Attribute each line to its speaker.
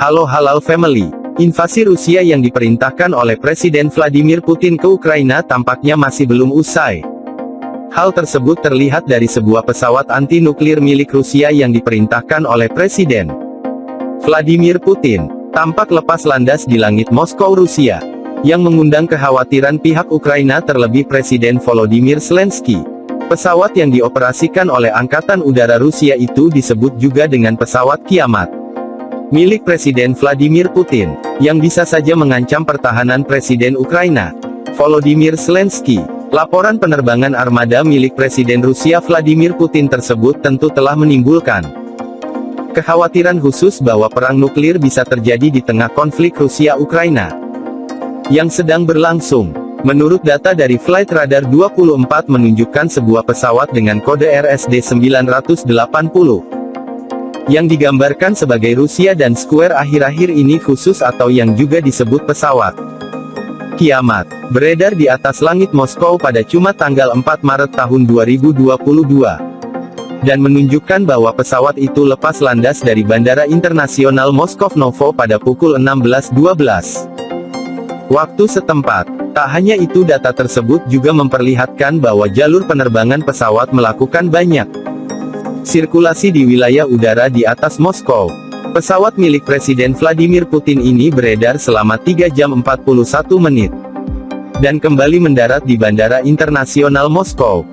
Speaker 1: Halo Halal Family. Invasi Rusia yang diperintahkan oleh Presiden Vladimir Putin ke Ukraina tampaknya masih belum usai. Hal tersebut terlihat dari sebuah pesawat anti-nuklir milik Rusia yang diperintahkan oleh Presiden Vladimir Putin, tampak lepas landas di langit Moskow Rusia, yang mengundang kekhawatiran pihak Ukraina terlebih Presiden Volodymyr Zelensky. Pesawat yang dioperasikan oleh Angkatan Udara Rusia itu disebut juga dengan pesawat kiamat milik Presiden Vladimir Putin, yang bisa saja mengancam pertahanan Presiden Ukraina, Volodymyr Zelensky. Laporan penerbangan armada milik Presiden Rusia Vladimir Putin tersebut tentu telah menimbulkan kekhawatiran khusus bahwa perang nuklir bisa terjadi di tengah konflik Rusia-Ukraina yang sedang berlangsung. Menurut data dari Flight Radar 24 menunjukkan sebuah pesawat dengan kode RSD 980 yang digambarkan sebagai Rusia dan Square akhir-akhir ini khusus atau yang juga disebut pesawat kiamat, beredar di atas langit Moskow pada Jumat tanggal 4 Maret tahun 2022, dan menunjukkan bahwa pesawat itu lepas landas dari Bandara Internasional Moskov-Novo pada pukul 16.12. Waktu setempat. Tak hanya itu data tersebut juga memperlihatkan bahwa jalur penerbangan pesawat melakukan banyak sirkulasi di wilayah udara di atas Moskow. Pesawat milik Presiden Vladimir Putin ini beredar selama 3 jam 41 menit. Dan kembali mendarat di Bandara Internasional Moskow.